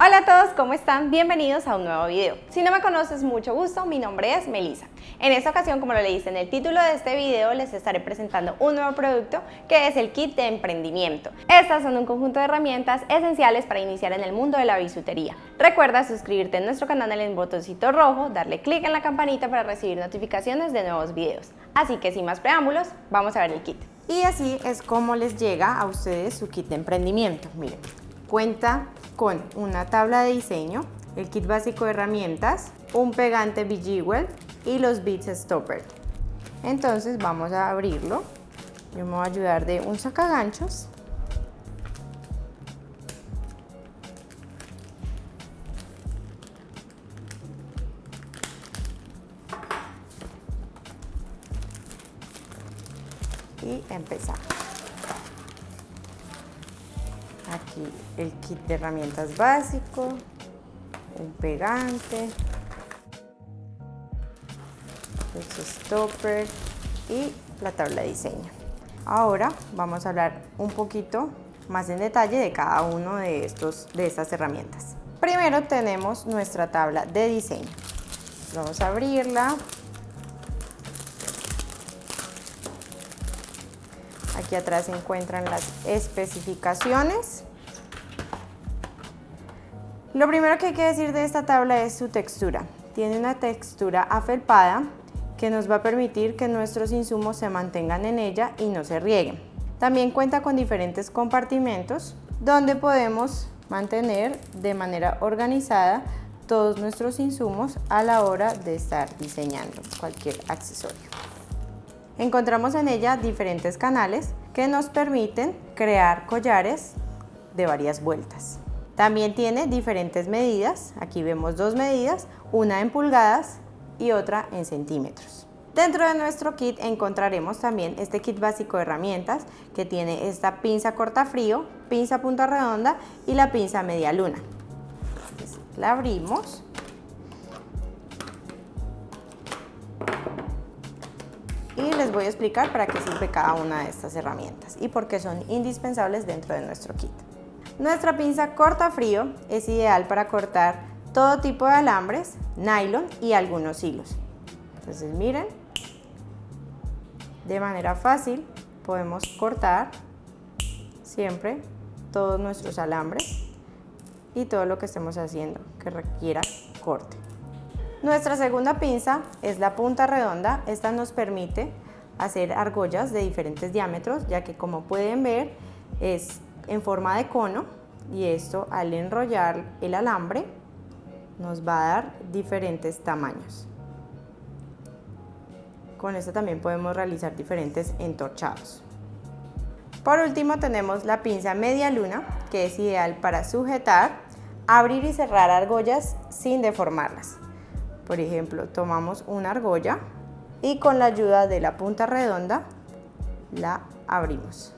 Hola a todos, ¿cómo están? Bienvenidos a un nuevo video. Si no me conoces, mucho gusto, mi nombre es Melissa. En esta ocasión, como lo leíste en el título de este video, les estaré presentando un nuevo producto que es el kit de emprendimiento. Estas son un conjunto de herramientas esenciales para iniciar en el mundo de la bisutería. Recuerda suscribirte a nuestro canal en el botoncito rojo, darle clic en la campanita para recibir notificaciones de nuevos videos. Así que sin más preámbulos, vamos a ver el kit. Y así es como les llega a ustedes su kit de emprendimiento. Miren, cuenta con una tabla de diseño, el kit básico de herramientas, un pegante Bejeweled y los Beads Stopper. Entonces vamos a abrirlo. Yo me voy a ayudar de un sacaganchos. Y empezamos. El kit de herramientas básico, un pegante, los stoppers y la tabla de diseño. Ahora vamos a hablar un poquito más en detalle de cada uno de, estos, de estas herramientas. Primero tenemos nuestra tabla de diseño. Vamos a abrirla. Aquí atrás se encuentran las especificaciones. Lo primero que hay que decir de esta tabla es su textura. Tiene una textura afelpada que nos va a permitir que nuestros insumos se mantengan en ella y no se rieguen. También cuenta con diferentes compartimentos donde podemos mantener de manera organizada todos nuestros insumos a la hora de estar diseñando cualquier accesorio. Encontramos en ella diferentes canales que nos permiten crear collares de varias vueltas. También tiene diferentes medidas, aquí vemos dos medidas, una en pulgadas y otra en centímetros. Dentro de nuestro kit encontraremos también este kit básico de herramientas que tiene esta pinza corta frío, pinza punta redonda y la pinza media luna. La abrimos y les voy a explicar para qué sirve cada una de estas herramientas y por qué son indispensables dentro de nuestro kit. Nuestra pinza corta frío es ideal para cortar todo tipo de alambres, nylon y algunos hilos. Entonces miren, de manera fácil podemos cortar siempre todos nuestros alambres y todo lo que estemos haciendo que requiera corte. Nuestra segunda pinza es la punta redonda. Esta nos permite hacer argollas de diferentes diámetros, ya que como pueden ver es en forma de cono y esto al enrollar el alambre nos va a dar diferentes tamaños. Con esto también podemos realizar diferentes entorchados. Por último tenemos la pinza media luna que es ideal para sujetar, abrir y cerrar argollas sin deformarlas. Por ejemplo, tomamos una argolla y con la ayuda de la punta redonda la abrimos.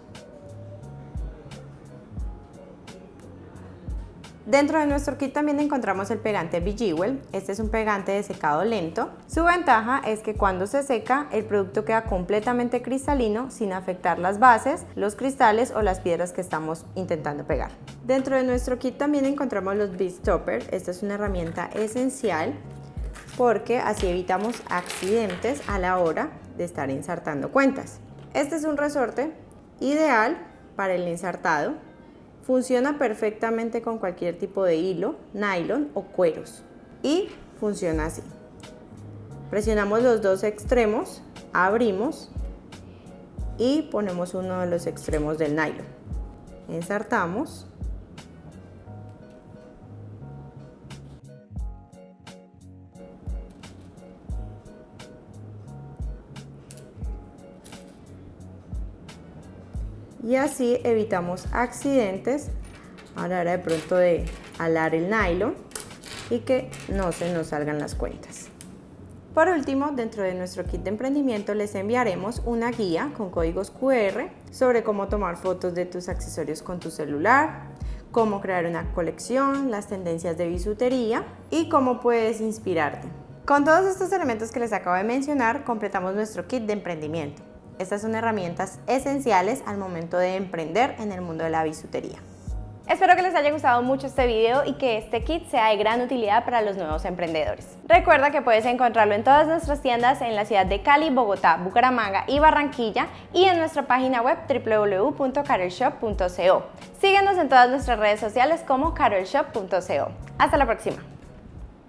Dentro de nuestro kit también encontramos el pegante Bejewel. Este es un pegante de secado lento. Su ventaja es que cuando se seca el producto queda completamente cristalino sin afectar las bases, los cristales o las piedras que estamos intentando pegar. Dentro de nuestro kit también encontramos los Stopper. Esta es una herramienta esencial porque así evitamos accidentes a la hora de estar ensartando cuentas. Este es un resorte ideal para el ensartado. Funciona perfectamente con cualquier tipo de hilo, nylon o cueros y funciona así. Presionamos los dos extremos, abrimos y ponemos uno de los extremos del nylon. Ensartamos y así evitamos accidentes a de pronto de alar el nylon y que no se nos salgan las cuentas. Por último, dentro de nuestro kit de emprendimiento les enviaremos una guía con códigos QR sobre cómo tomar fotos de tus accesorios con tu celular, cómo crear una colección, las tendencias de bisutería y cómo puedes inspirarte. Con todos estos elementos que les acabo de mencionar, completamos nuestro kit de emprendimiento. Estas son herramientas esenciales al momento de emprender en el mundo de la bisutería. Espero que les haya gustado mucho este video y que este kit sea de gran utilidad para los nuevos emprendedores. Recuerda que puedes encontrarlo en todas nuestras tiendas en la ciudad de Cali, Bogotá, Bucaramanga y Barranquilla y en nuestra página web www.carolshop.co. Síguenos en todas nuestras redes sociales como carolshop.co. Hasta la próxima.